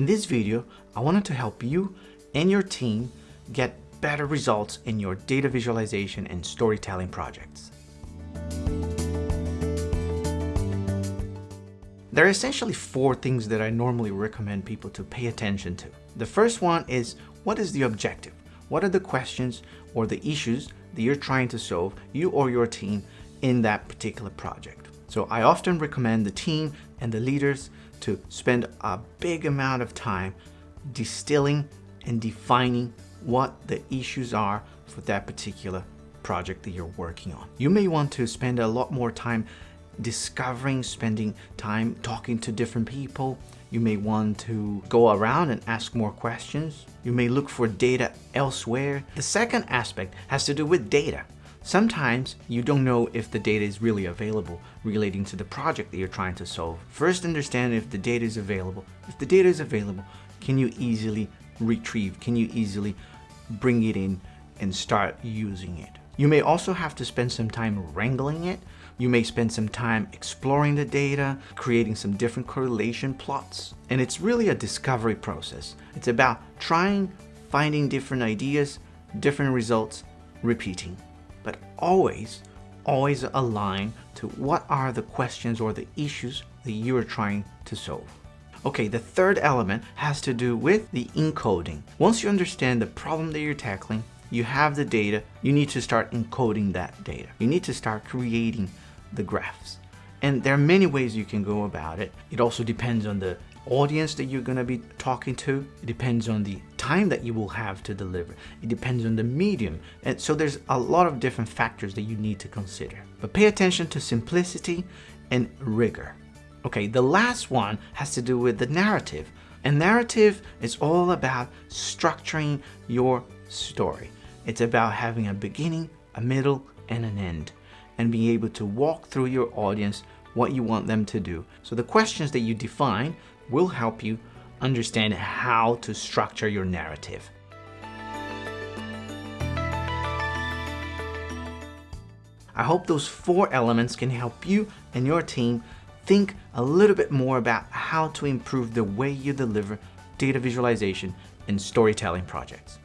In this video, I wanted to help you and your team get better results in your data visualization and storytelling projects. There are essentially four things that I normally recommend people to pay attention to. The first one is what is the objective? What are the questions or the issues that you're trying to solve, you or your team, in that particular project? So I often recommend the team and the leaders to spend a big amount of time distilling and defining what the issues are for that particular project that you're working on. You may want to spend a lot more time discovering, spending time talking to different people. You may want to go around and ask more questions. You may look for data elsewhere. The second aspect has to do with data. Sometimes you don't know if the data is really available relating to the project that you're trying to solve. First understand if the data is available. If the data is available, can you easily retrieve? Can you easily bring it in and start using it? You may also have to spend some time wrangling it. You may spend some time exploring the data, creating some different correlation plots. And it's really a discovery process. It's about trying, finding different ideas, different results, repeating. But always, always align to what are the questions or the issues that you are trying to solve. Okay, the third element has to do with the encoding. Once you understand the problem that you're tackling, you have the data, you need to start encoding that data. You need to start creating the graphs. And there are many ways you can go about it. It also depends on the audience that you're going to be talking to. It depends on the time that you will have to deliver. It depends on the medium. And so there's a lot of different factors that you need to consider. But pay attention to simplicity and rigor. Okay, the last one has to do with the narrative. And narrative is all about structuring your story. It's about having a beginning, a middle, and an end, and being able to walk through your audience what you want them to do. So the questions that you define will help you understand how to structure your narrative. I hope those four elements can help you and your team think a little bit more about how to improve the way you deliver data visualization and storytelling projects.